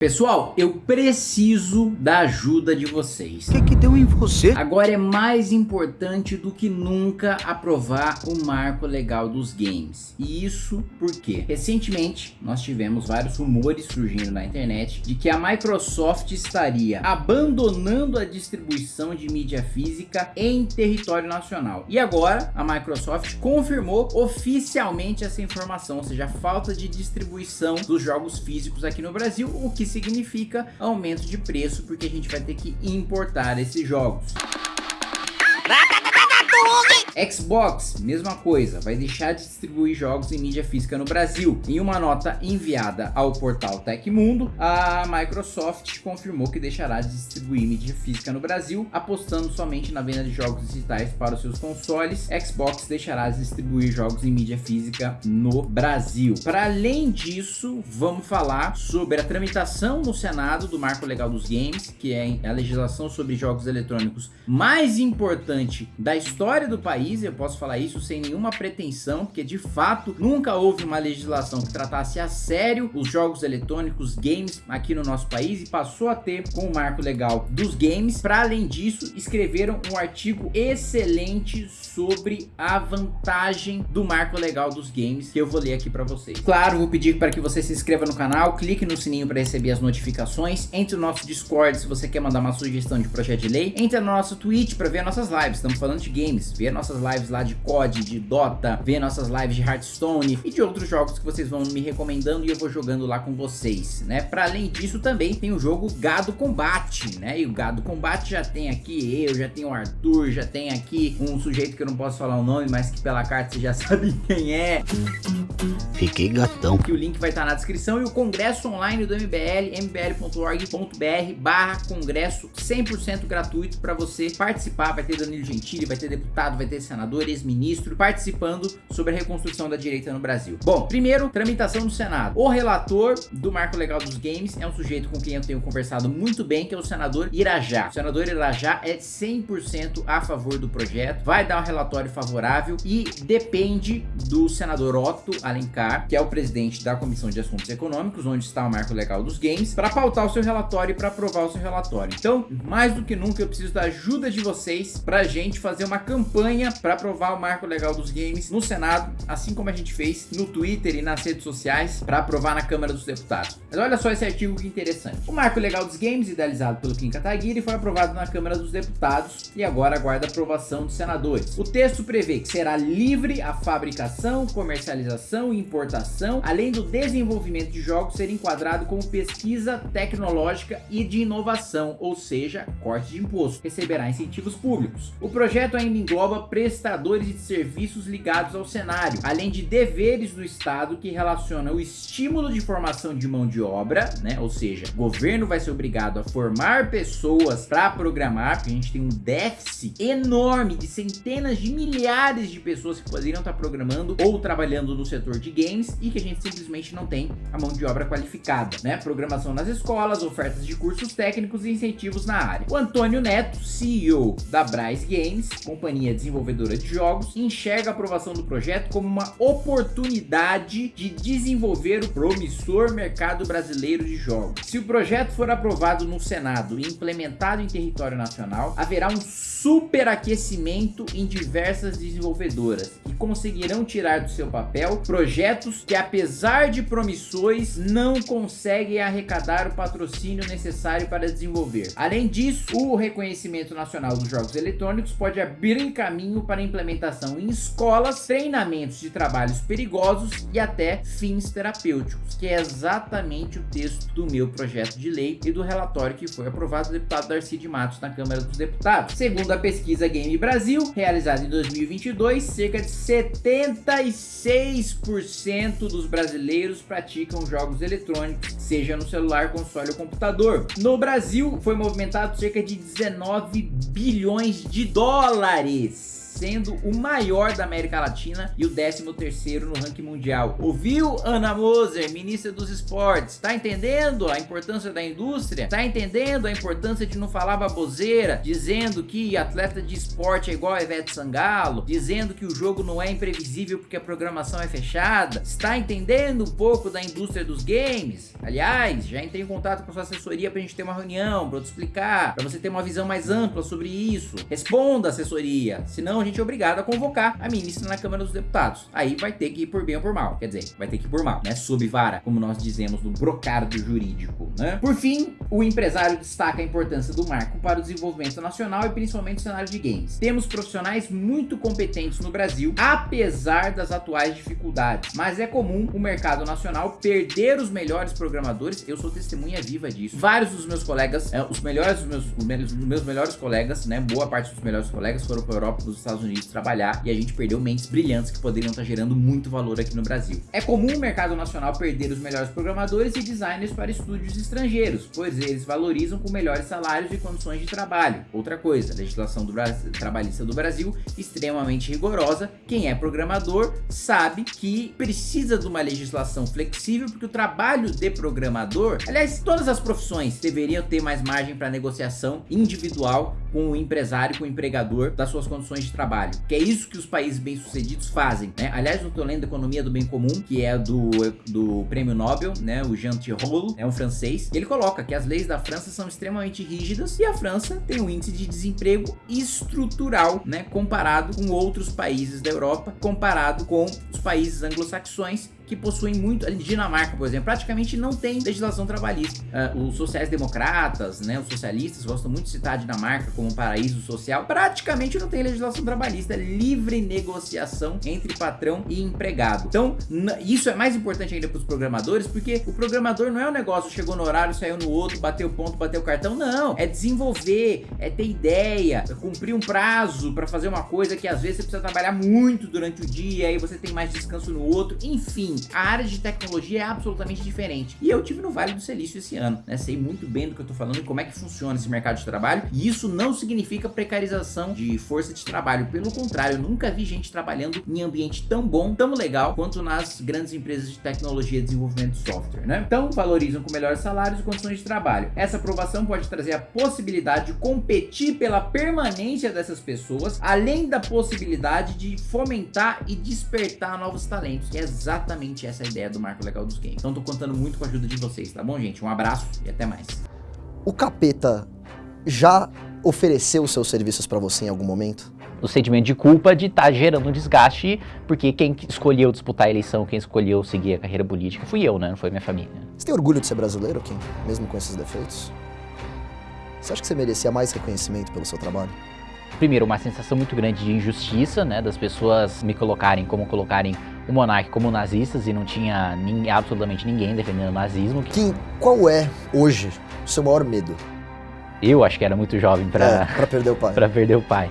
Pessoal, eu preciso da ajuda de vocês. O que, que deu em você? Agora é mais importante do que nunca aprovar o marco legal dos games. E isso porque recentemente nós tivemos vários rumores surgindo na internet de que a Microsoft estaria abandonando a distribuição de mídia física em território nacional. E agora a Microsoft confirmou oficialmente essa informação, ou seja, a falta de distribuição dos jogos físicos aqui no Brasil, o que significa aumento de preço, porque a gente vai ter que importar esses jogos. Xbox, mesma coisa, vai deixar de distribuir jogos em mídia física no Brasil. Em uma nota enviada ao portal Tecmundo, a Microsoft confirmou que deixará de distribuir mídia física no Brasil, apostando somente na venda de jogos digitais para os seus consoles. Xbox deixará de distribuir jogos em mídia física no Brasil. Para além disso, vamos falar sobre a tramitação no Senado do Marco Legal dos Games, que é a legislação sobre jogos eletrônicos mais importante da história do país país, eu posso falar isso sem nenhuma pretensão, porque de fato nunca houve uma legislação que tratasse a sério os jogos eletrônicos, games aqui no nosso país e passou a ter com o marco legal dos games. Para além disso, escreveram um artigo excelente sobre a vantagem do marco legal dos games, que eu vou ler aqui para vocês. Claro, vou pedir para que você se inscreva no canal, clique no sininho para receber as notificações, entre no nosso Discord se você quer mandar uma sugestão de projeto de lei, entre no nosso Twitch para ver nossas lives, estamos falando de games, ver nossas lives lá de COD, de Dota, ver nossas lives de Hearthstone e de outros jogos que vocês vão me recomendando e eu vou jogando lá com vocês, né? Para além disso também tem o jogo Gado Combate, né? E o Gado Combate já tem aqui eu, já tem o Arthur, já tem aqui um sujeito que eu não posso falar o nome, mas que pela carta você já sabe quem é. Fiquei gatão. Que o link vai estar na descrição e o congresso online do MBL, mbl.org.br barra congresso 100% gratuito para você participar, vai ter Danilo Gentili, vai ter deputado, vai ter senador, ex-ministro, participando sobre a reconstrução da direita no Brasil. Bom, primeiro, tramitação do Senado. O relator do Marco Legal dos Games é um sujeito com quem eu tenho conversado muito bem, que é o senador Irajá. O senador Irajá é 100% a favor do projeto, vai dar um relatório favorável e depende do senador Otto Alencar, que é o presidente da Comissão de Assuntos Econômicos, onde está o Marco Legal dos Games, para pautar o seu relatório e para aprovar o seu relatório. Então, mais do que nunca, eu preciso da ajuda de vocês para a gente fazer uma campanha para aprovar o marco legal dos games no Senado, assim como a gente fez no Twitter e nas redes sociais para aprovar na Câmara dos Deputados. Mas olha só esse artigo que interessante. O marco legal dos games, idealizado pelo Kim Kataguiri, foi aprovado na Câmara dos Deputados e agora aguarda aprovação dos senadores. O texto prevê que será livre a fabricação, comercialização e importação, além do desenvolvimento de jogos ser enquadrado como pesquisa tecnológica e de inovação, ou seja, corte de imposto. Receberá incentivos públicos. O projeto ainda engloba prestadores de serviços ligados ao cenário, além de deveres do Estado que relaciona o estímulo de formação de mão de obra, né? Ou seja, o governo vai ser obrigado a formar pessoas para programar, porque a gente tem um déficit enorme de centenas de milhares de pessoas que poderiam estar programando ou trabalhando no setor de games e que a gente simplesmente não tem a mão de obra qualificada, né? Programação nas escolas, ofertas de cursos técnicos e incentivos na área. O Antônio Neto, CEO da Bryce Games, companhia desenvolvedora de jogos, enxerga a aprovação do projeto como uma oportunidade de desenvolver o promissor mercado brasileiro de jogos. Se o projeto for aprovado no Senado e implementado em território nacional, haverá um superaquecimento em diversas desenvolvedoras que conseguirão tirar do seu papel que apesar de promissores não conseguem arrecadar o patrocínio necessário para desenvolver. Além disso, o reconhecimento nacional dos jogos eletrônicos pode abrir caminho para implementação em escolas, treinamentos de trabalhos perigosos e até fins terapêuticos, que é exatamente o texto do meu projeto de lei e do relatório que foi aprovado do deputado Darcy de Matos na Câmara dos Deputados. Segundo a pesquisa Game Brasil, realizada em 2022, cerca de 76% dos brasileiros praticam jogos eletrônicos, seja no celular, console ou computador. No Brasil, foi movimentado cerca de 19 bilhões de dólares sendo o maior da América Latina e o 13º no ranking mundial. Ouviu, Ana Moser, ministra dos esportes? Tá entendendo a importância da indústria? Tá entendendo a importância de não falar baboseira? Dizendo que atleta de esporte é igual a Ivete Sangalo? Dizendo que o jogo não é imprevisível porque a programação é fechada? Está entendendo um pouco da indústria dos games? Aliás, já entrei em contato com a sua assessoria pra gente ter uma reunião, pra eu te explicar, pra você ter uma visão mais ampla sobre isso. Responda, assessoria, senão a gente obrigado a convocar a ministra na Câmara dos Deputados. Aí vai ter que ir por bem ou por mal, quer dizer, vai ter que ir por mal, né? Sob vara, como nós dizemos no brocardo jurídico, né? Por fim, o empresário destaca a importância do marco para o desenvolvimento nacional e principalmente no cenário de games. Temos profissionais muito competentes no Brasil, apesar das atuais dificuldades, mas é comum o mercado nacional perder os melhores programadores, eu sou testemunha viva disso. Vários dos meus colegas, é, os melhores dos meus, os meus melhores colegas, né, boa parte dos melhores colegas foram para a Europa, para os Estados Unidos trabalhar e a gente perdeu mentes brilhantes que poderiam estar gerando muito valor aqui no Brasil. É comum o mercado nacional perder os melhores programadores e designers para estúdios estrangeiros, pois eles valorizam com melhores salários e condições de trabalho. Outra coisa, a legislação do trabalhista do Brasil extremamente rigorosa. Quem é programador sabe que precisa de uma legislação flexível porque o trabalho de programador, aliás, todas as profissões deveriam ter mais margem para negociação individual com o empresário, com o empregador das suas condições de trabalho. Que é isso que os países bem-sucedidos fazem, né? Aliás, eu tô lendo Economia do Bem Comum, que é do, do Prêmio Nobel, né? O Jean Tirole, é um francês. ele coloca que as leis da França são extremamente rígidas e a França tem um índice de desemprego estrutural, né? Comparado com outros países da Europa, comparado com os países anglo-saxões que possuem muito, a Dinamarca, por exemplo, praticamente não tem legislação trabalhista. Uh, os sociais-democratas, né, os socialistas gostam muito de citar a Dinamarca como um paraíso social, praticamente não tem legislação trabalhista, é livre negociação entre patrão e empregado. Então, isso é mais importante ainda para os programadores, porque o programador não é um negócio, chegou no horário, saiu no outro, bateu ponto, bateu cartão, não. É desenvolver, é ter ideia, é cumprir um prazo para fazer uma coisa que às vezes você precisa trabalhar muito durante o dia, aí você tem mais descanso no outro, enfim a área de tecnologia é absolutamente diferente. E eu tive no Vale do Silício esse ano, né? Sei muito bem do que eu tô falando e como é que funciona esse mercado de trabalho. E isso não significa precarização de força de trabalho. Pelo contrário, eu nunca vi gente trabalhando em ambiente tão bom, tão legal, quanto nas grandes empresas de tecnologia e desenvolvimento de software, né? Então, valorizam com melhores salários e condições de trabalho. Essa aprovação pode trazer a possibilidade de competir pela permanência dessas pessoas, além da possibilidade de fomentar e despertar novos talentos, que é exatamente essa ideia do marco legal dos games. Então tô contando muito com a ajuda de vocês, tá bom, gente? Um abraço e até mais. O Capeta já ofereceu seus serviços para você em algum momento? O sentimento de culpa de estar tá gerando um desgaste, porque quem escolheu disputar a eleição, quem escolheu seguir a carreira política fui eu, né? Não foi minha família. Você tem orgulho de ser brasileiro, Kim? Mesmo com esses defeitos? Você acha que você merecia mais reconhecimento pelo seu trabalho? Primeiro, uma sensação muito grande de injustiça, né? Das pessoas me colocarem como colocarem o monarca como nazistas e não tinha ninguém, absolutamente ninguém defendendo o nazismo. Kim, qual é hoje o seu maior medo? Eu acho que era muito jovem para é, perder o pai. para perder o pai.